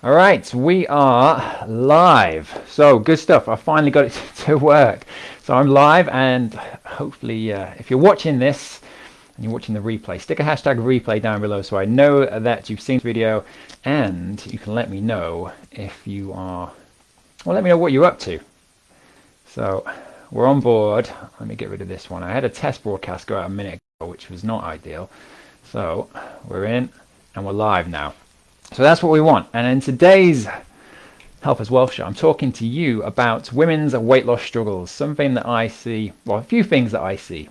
All right, we are live. So good stuff. I finally got it to work. So I'm live, and hopefully, uh, if you're watching this and you're watching the replay, stick a hashtag replay down below so I know that you've seen the video, and you can let me know if you are. Well, let me know what you're up to. So we're on board. Let me get rid of this one. I had a test broadcast go out a minute ago, which was not ideal. So we're in, and we're live now. So that's what we want. And in today's Health is Wealth show, I'm talking to you about women's weight loss struggles. Something that I see, well, a few things that I see.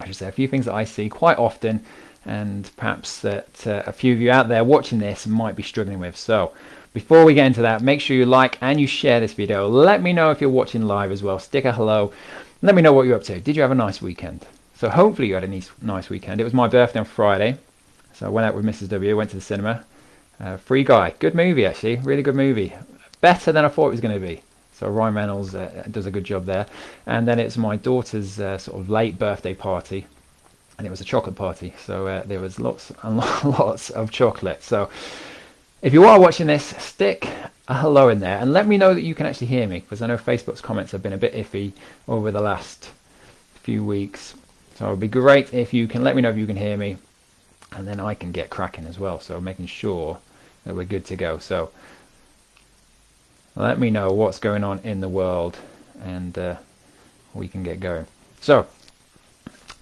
I should say a few things that I see quite often, and perhaps that uh, a few of you out there watching this might be struggling with. So before we get into that, make sure you like and you share this video. Let me know if you're watching live as well. Stick a hello. Let me know what you're up to. Did you have a nice weekend? So hopefully you had a nice, nice weekend. It was my birthday on Friday. So I went out with Mrs. W, went to the cinema uh, Free Guy, good movie actually, really good movie. Better than I thought it was going to be. So Ryan Reynolds uh, does a good job there. And then it's my daughter's uh, sort of late birthday party, and it was a chocolate party. So uh, there was lots and lots of chocolate. So if you are watching this, stick a hello in there and let me know that you can actually hear me because I know Facebook's comments have been a bit iffy over the last few weeks. So it would be great if you can let me know if you can hear me and then I can get cracking as well. So making sure that we're good to go. So let me know what's going on in the world and uh, we can get going. So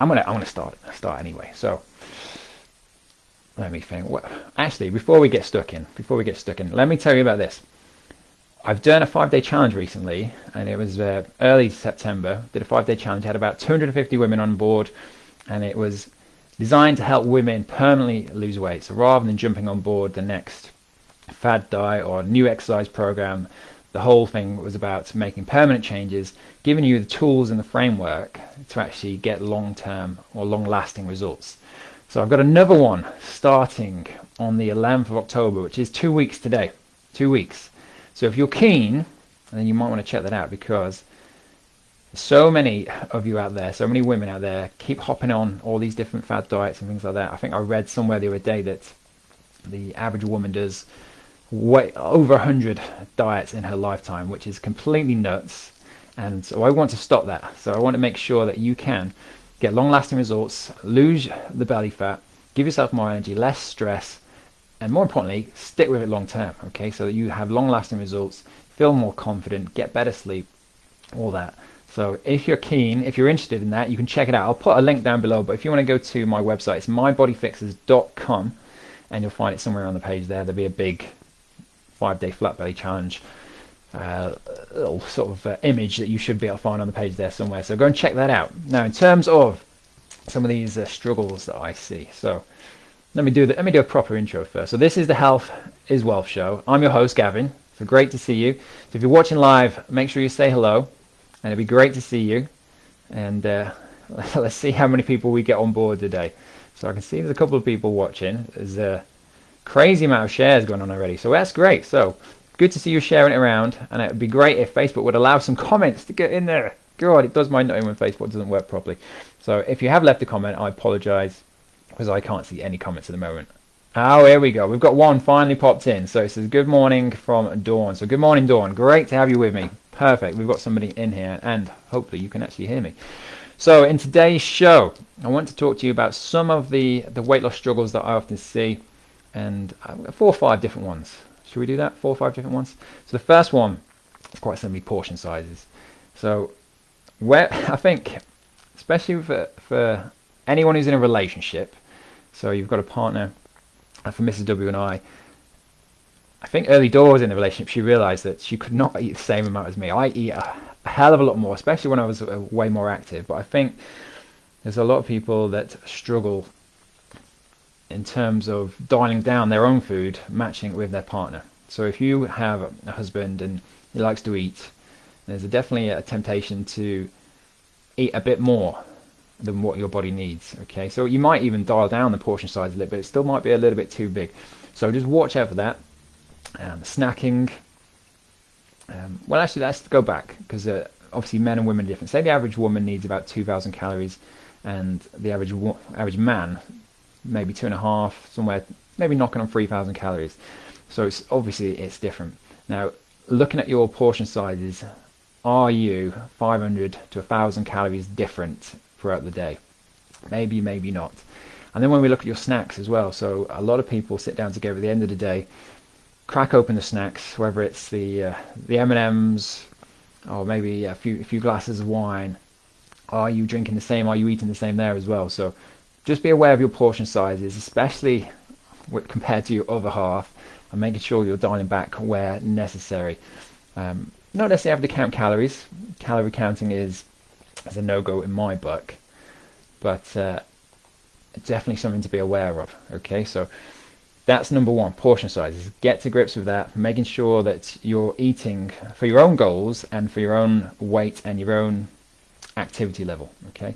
I'm gonna I'm gonna start start anyway. So let me think. Well, actually, before we get stuck in, before we get stuck in, let me tell you about this. I've done a five-day challenge recently, and it was uh, early September. Did a five-day challenge. Had about 250 women on board, and it was designed to help women permanently lose weight. So rather than jumping on board the next fad diet or new exercise program, the whole thing was about making permanent changes, giving you the tools and the framework to actually get long-term or long-lasting results. So I've got another one starting on the 11th of October, which is two weeks today. Two weeks. So if you're keen, then you might want to check that out because so many of you out there, so many women out there keep hopping on all these different fad diets and things like that. I think I read somewhere the other day that the average woman does way over 100 diets in her lifetime, which is completely nuts. And so I want to stop that. So I want to make sure that you can get long lasting results, lose the belly fat, give yourself more energy, less stress, and more importantly, stick with it long term. Okay, so that you have long lasting results, feel more confident, get better sleep, all that. So if you're keen, if you're interested in that, you can check it out. I'll put a link down below, but if you want to go to my website, it's mybodyfixers.com and you'll find it somewhere on the page there. There'll be a big five-day flat belly challenge uh, little sort of uh, image that you should be able to find on the page there somewhere. So go and check that out. Now, in terms of some of these uh, struggles that I see, so let me do the, let me do a proper intro first. So this is the Health is Wealth show. I'm your host, Gavin. So great to see you. So if you're watching live, make sure you say hello and it'd be great to see you. And uh, let's see how many people we get on board today. So I can see there's a couple of people watching. There's a crazy amount of shares going on already. So that's great. So good to see you sharing it around. And it would be great if Facebook would allow some comments to get in there. God, it does mind knowing when Facebook doesn't work properly. So if you have left a comment, I apologize because I can't see any comments at the moment. Oh, here we go. We've got one finally popped in. So it says, good morning from Dawn. So good morning, Dawn. Great to have you with me. Perfect. We've got somebody in here and hopefully you can actually hear me. So in today's show, I want to talk to you about some of the, the weight loss struggles that I often see and four or five different ones. Should we do that? Four or five different ones? So the first one is quite simply portion sizes. So where I think, especially for, for anyone who's in a relationship, so you've got a partner, for Mrs. W and I, I think early doors in the relationship, she realized that she could not eat the same amount as me. I eat a, a hell of a lot more, especially when I was uh, way more active. But I think there's a lot of people that struggle in terms of dialing down their own food, matching it with their partner. So if you have a husband and he likes to eat, there's definitely a temptation to eat a bit more than what your body needs. Okay, so you might even dial down the portion size a little bit. But it still might be a little bit too big. So just watch out for that um, snacking. Um, well, actually, let's go back because uh, obviously men and women are different. Say the average woman needs about 2,000 calories, and the average average man maybe two and a half, somewhere maybe knocking on 3,000 calories. So it's obviously it's different. Now, looking at your portion sizes, are you 500 to 1,000 calories different throughout the day? Maybe, maybe not. And then when we look at your snacks as well, so a lot of people sit down together at the end of the day, crack open the snacks, whether it's the uh, the M&Ms or maybe a few a few glasses of wine. Are you drinking the same? Are you eating the same there as well? So just be aware of your portion sizes, especially compared to your other half, and making sure you're dialing back where necessary. Um, not necessarily have to count calories. Calorie counting is, is a no-go in my book, but uh, definitely something to be aware of. Okay, so that's number one, portion sizes. Get to grips with that, making sure that you're eating for your own goals and for your own weight and your own activity level. Okay,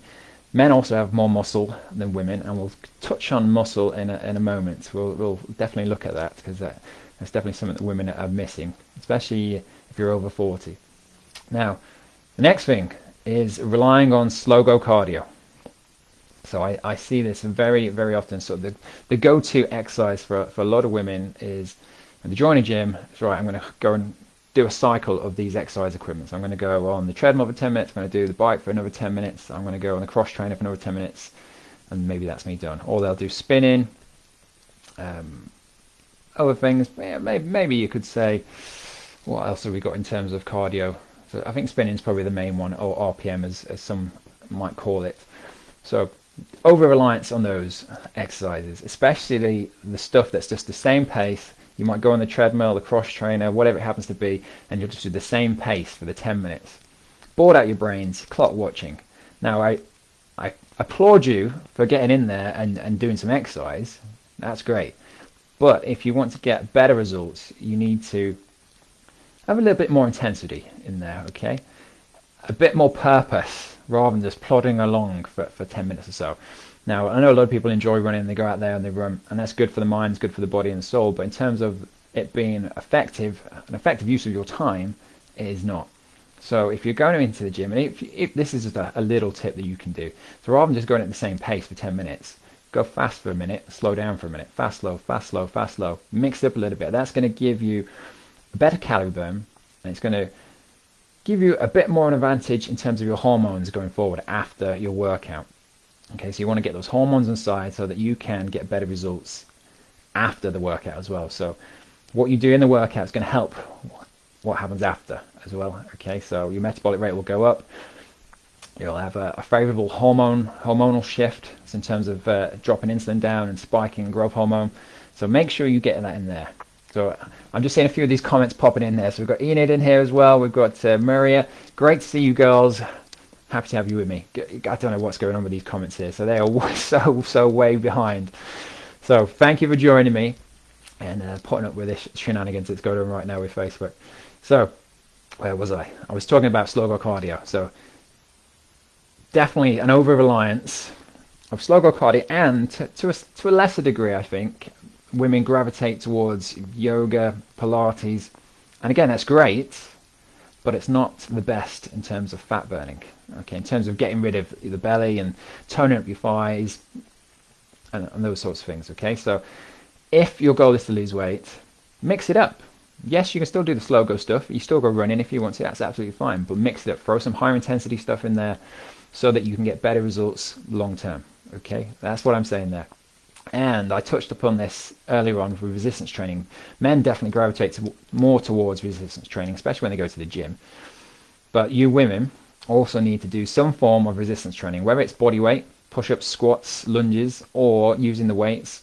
men also have more muscle than women, and we'll touch on muscle in a, in a moment. We'll, we'll definitely look at that because that, that's definitely something that women are missing, especially if you're over 40. Now, the next thing is relying on slow go cardio. So I, I see this very, very often. So the, the go-to exercise for, for a lot of women is when they join a gym, it's right, I'm going to go and do a cycle of these exercise equipments. I'm going to go on the treadmill for 10 minutes, I'm going to do the bike for another 10 minutes, I'm going to go on the cross trainer for another 10 minutes, and maybe that's me done. Or they'll do spinning, um, other things, maybe, maybe you could say, what else have we got in terms of cardio? So I think spinning is probably the main one, or RPM as, as some might call it. So over reliance on those exercises, especially the stuff that's just the same pace. You might go on the treadmill, the cross trainer, whatever it happens to be, and you'll just do the same pace for the 10 minutes. Bored out your brains, clock watching. Now, I, I applaud you for getting in there and, and doing some exercise. That's great. But if you want to get better results, you need to have a little bit more intensity in there, okay? A bit more purpose rather than just plodding along for, for 10 minutes or so. Now, I know a lot of people enjoy running, they go out there and they run, and that's good for the mind, it's good for the body and soul, but in terms of it being effective, an effective use of your time, it is not. So if you're going into the gym, and if, if this is just a, a, little tip that you can do, so rather than just going at the same pace for 10 minutes, go fast for a minute, slow down for a minute, fast, slow, fast, slow, fast, slow, mix it up a little bit. That's going to give you a better calorie burn, and it's going to give you a bit more of an advantage in terms of your hormones going forward after your workout. Okay, so you want to get those hormones inside so that you can get better results after the workout as well. So what you do in the workout is going to help what happens after as well. Okay, so your metabolic rate will go up. You'll have a, a favorable hormone hormonal shift in terms of uh, dropping insulin down and spiking growth hormone. So make sure you get that in there. So I'm just seeing a few of these comments popping in there. So we've got Enid in here as well. We've got uh, Maria. Great to see you girls. Happy to have you with me. I don't know what's going on with these comments here. So they are so, so way behind. So thank you for joining me and uh, putting up with this shenanigans that's going on right now with Facebook. So where was I? I was talking about slow cardio. So definitely an over-reliance of slow cardio and to, to, a, to a lesser degree, I think, women gravitate towards yoga, Pilates, and again, that's great, but it's not the best in terms of fat burning. Okay, in terms of getting rid of the belly and toning up your thighs and, and those sorts of things. Okay, so if your goal is to lose weight, mix it up. Yes, you can still do the slow go stuff. You still go running if you want to. That's absolutely fine. But mix it up. Throw some higher intensity stuff in there so that you can get better results long term. Okay, that's what I'm saying there. And I touched upon this earlier on with resistance training. Men definitely gravitate to, more towards resistance training, especially when they go to the gym. But you women also need to do some form of resistance training, whether it's body weight, push-ups, squats, lunges, or using the weights.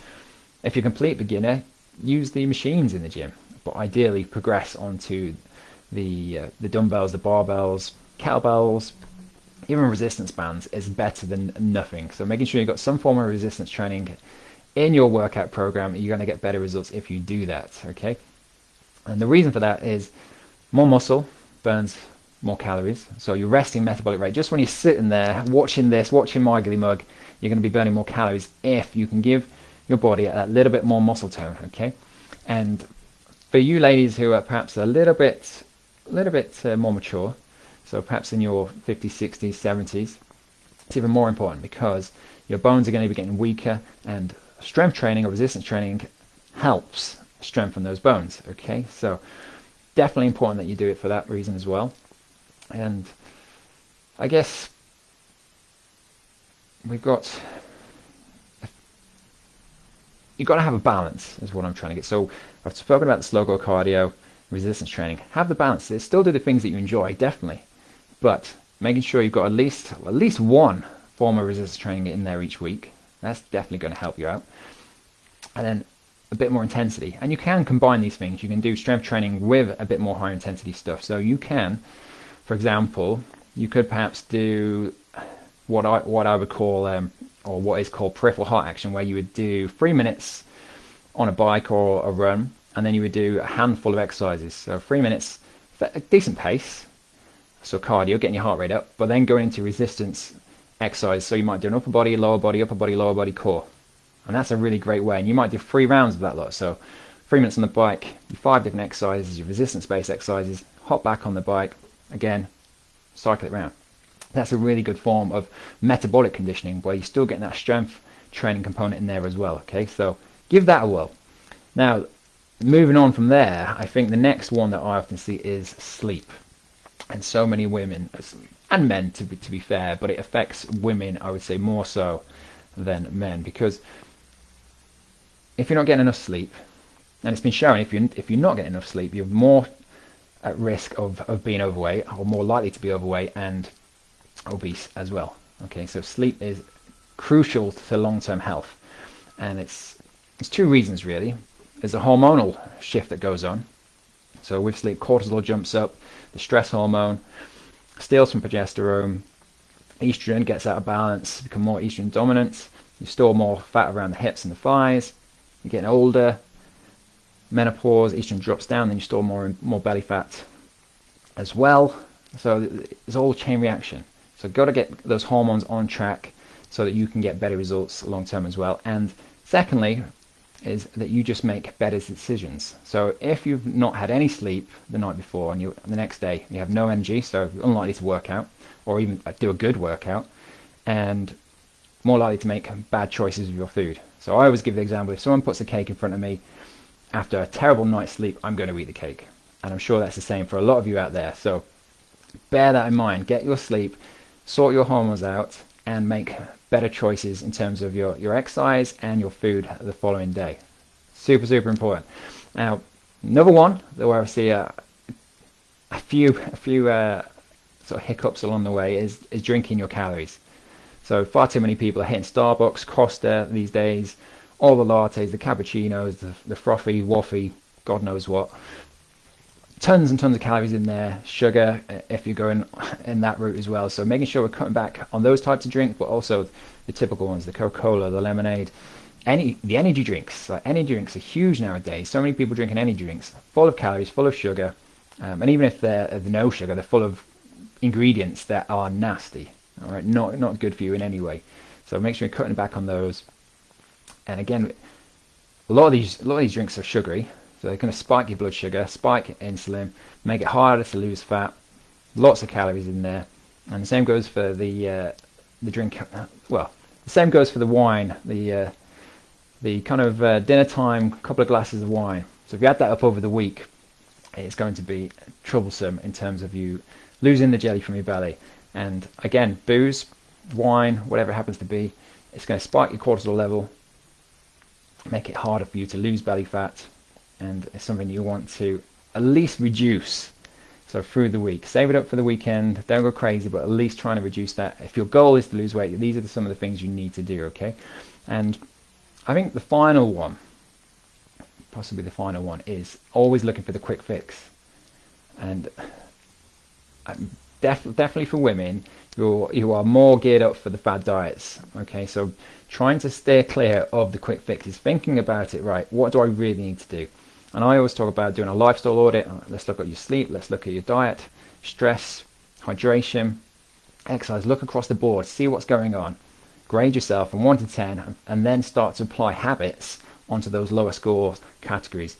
If you're a complete beginner, use the machines in the gym, but ideally progress onto the uh, the dumbbells, the barbells, kettlebells, even resistance bands is better than nothing. So making sure you've got some form of resistance training in your workout program, you're going to get better results if you do that, okay? And the reason for that is more muscle burns more calories. So your resting metabolic rate, just when you're sitting there watching this, watching my Margily Mug, you're going to be burning more calories if you can give your body a little bit more muscle tone, okay? And for you ladies who are perhaps a little bit, a little bit uh, more mature, so perhaps in your 50s, 60s, 70s, it's even more important because your bones are going to be getting weaker and strength training or resistance training helps strengthen those bones. Okay, so definitely important that you do it for that reason as well. And I guess we've got you've got to have a balance is what I'm trying to get. So I've spoken about the slow go cardio, resistance training. Have the balance. Still do the things that you enjoy, definitely, but making sure you've got at least at least one form of resistance training in there each week. That's definitely going to help you out. And then a bit more intensity. And you can combine these things. You can do strength training with a bit more high intensity stuff. So you can, for example, you could perhaps do what I what I would call um, or what is called peripheral heart action, where you would do three minutes on a bike or a run, and then you would do a handful of exercises. So three minutes, at a decent pace, so cardio, getting your heart rate up, but then going into resistance exercise. So you might do an upper body, lower body, upper body, lower body core, and that's a really great way. And you might do three rounds of that lot. So three minutes on the bike, five different exercises, your resistance-based exercises, hop back on the bike, again, cycle it around that's a really good form of metabolic conditioning where you're still getting that strength training component in there as well. Okay, so give that a whirl. Now, moving on from there, I think the next one that I often see is sleep. And so many women and men, to be, to be fair, but it affects women, I would say, more so than men because if you're not getting enough sleep, and it's been shown if you if you're not getting enough sleep, you're more at risk of, of being overweight or more likely to be overweight and obese as well. Okay, so sleep is crucial to long-term health, and it's it's two reasons really. There's a hormonal shift that goes on. So with sleep, cortisol jumps up, the stress hormone steals from progesterone, estrogen gets out of balance, become more estrogen dominant. You store more fat around the hips and the thighs. You're getting older, menopause, estrogen drops down, then you store more and more belly fat as well. So it's all chain reaction. So got to get those hormones on track so that you can get better results long term as well. And secondly, is that you just make better decisions. So if you've not had any sleep the night before and you the next day you have no energy, so unlikely to work out or even uh, do a good workout, and more likely to make bad choices with your food. So I always give the example: if someone puts a cake in front of me after a terrible night's sleep, I'm going to eat the cake, and I'm sure that's the same for a lot of you out there. So bear that in mind. Get your sleep sort your hormones out and make better choices in terms of your, your exercise and your food the following day. Super, super important. Now, another one where I see a, a few, a few uh, sort of hiccups along the way is, is drinking your calories. So far too many people are hitting Starbucks, Costa these days, all the lattes, the cappuccinos, the, the frothy, waffy, God knows what tons and tons of calories in there, sugar uh, if you're going in that route as well. So making sure we're cutting back on those types of drinks, but also the typical ones, the Coca-Cola, the lemonade, any the energy drinks. Like energy drinks are huge nowadays. So many people drinking energy drinks, full of calories, full of sugar, um, and even if they're, they're no sugar, they're full of ingredients that are nasty. All right, not not good for you in any way. So make sure you're cutting back on those. And again, a lot of these a lot of these drinks are sugary, so they're going to spike your blood sugar, spike insulin, make it harder to lose fat. Lots of calories in there. And the same goes for the uh, the drink. Well, the same goes for the wine. The uh, the kind of uh, dinner time, couple of glasses of wine. So if you add that up over the week, it's going to be troublesome in terms of you losing the jelly from your belly. And again, booze, wine, whatever it happens to be, it's going to spike your cortisol level, make it harder for you to lose belly fat, and it's something you want to at least reduce. So through the week, save it up for the weekend. Don't go crazy, but at least trying to reduce that. If your goal is to lose weight, these are some of the things you need to do. Okay, and I think the final one, possibly the final one, is always looking for the quick fix. And um, def definitely for women, you're you are more geared up for the fad diets. Okay, so trying to steer clear of the quick fixes, thinking about it. Right, what do I really need to do? And I always talk about doing a lifestyle audit. Let's look at your sleep. Let's look at your diet, stress, hydration, exercise. Look across the board. See what's going on. Grade yourself from 1 to 10 and then start to apply habits onto those lower score categories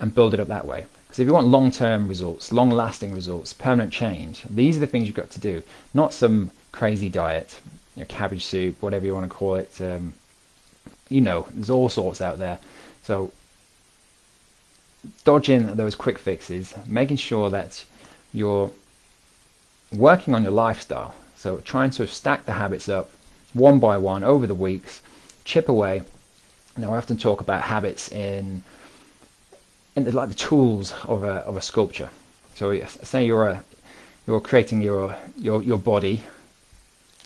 and build it up that way. Because if you want long-term results, long-lasting results, permanent change, these are the things you've got to do. Not some crazy diet, you know, cabbage soup, whatever you want to call it. Um, you know, there's all sorts out there. So dodging those quick fixes, making sure that you're working on your lifestyle. So trying to stack the habits up one by one over the weeks, chip away. Now I often talk about habits in, in the, like the tools of a, of a sculpture. So say you're a, you're creating your, your, your body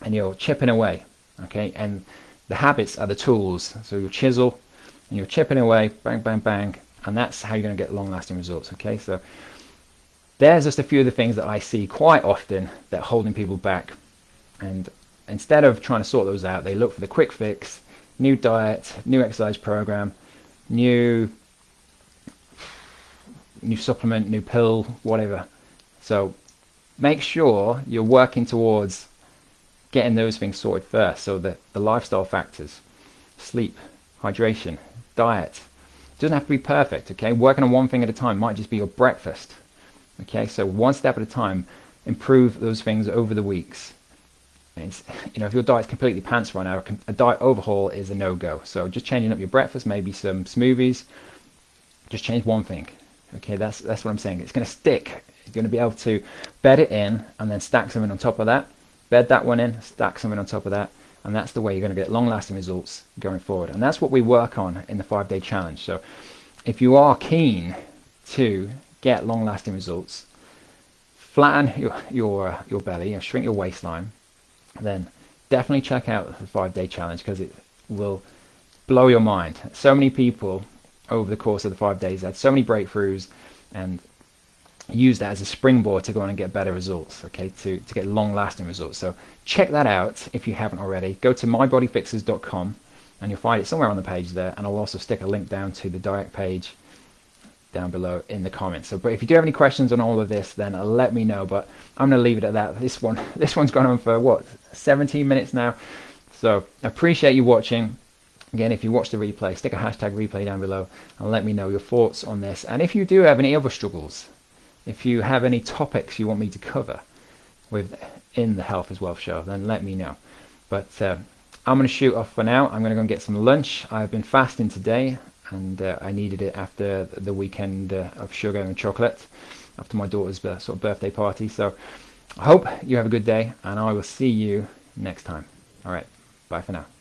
and you're chipping away, okay? And the habits are the tools. So you chisel and you're chipping away, bang, bang, bang, and that's how you're going to get long-lasting results, okay? So there's just a few of the things that I see quite often that are holding people back. And instead of trying to sort those out, they look for the quick fix, new diet, new exercise program, new new supplement, new pill, whatever. So make sure you're working towards getting those things sorted first. So the, the lifestyle factors, sleep, hydration, diet. Doesn't have to be perfect, okay? Working on one thing at a time might just be your breakfast. Okay, so one step at a time, improve those things over the weeks. And you know, if your diet's completely pants right now, a diet overhaul is a no-go. So just changing up your breakfast, maybe some smoothies, just change one thing. Okay, that's that's what I'm saying. It's going to stick. You're going to be able to bed it in and then stack something on top of that. Bed that one in, stack something on top of that, and that's the way you're going to get long-lasting results going forward. And that's what we work on in the five-day challenge. So if you are keen to get long-lasting results, flatten your your uh, your belly, and shrink your waistline, then definitely check out the five-day challenge because it will blow your mind. So many people over the course of the five days had so many breakthroughs and use that as a springboard to go on and get better results, okay, to, to get long-lasting results. So check that out if you haven't already. Go to mybodyfixers.com and you'll find it somewhere on the page there and I'll also stick a link down to the direct page down below in the comments. So, but if you do have any questions on all of this, then let me know. But I'm going to leave it at that. This one, this one's gone on for what, 17 minutes now. So I appreciate you watching. Again, if you watch the replay, stick a hashtag replay down below and let me know your thoughts on this. And if you do have any other struggles, if you have any topics you want me to cover with in the Health is Wealth show, then let me know. But uh, I'm going to shoot off for now. I'm going to go and get some lunch. I've been fasting today and uh, I needed it after the weekend uh, of sugar and chocolate after my daughter's sort of birthday party. So I hope you have a good day and I will see you next time. All right, bye for now.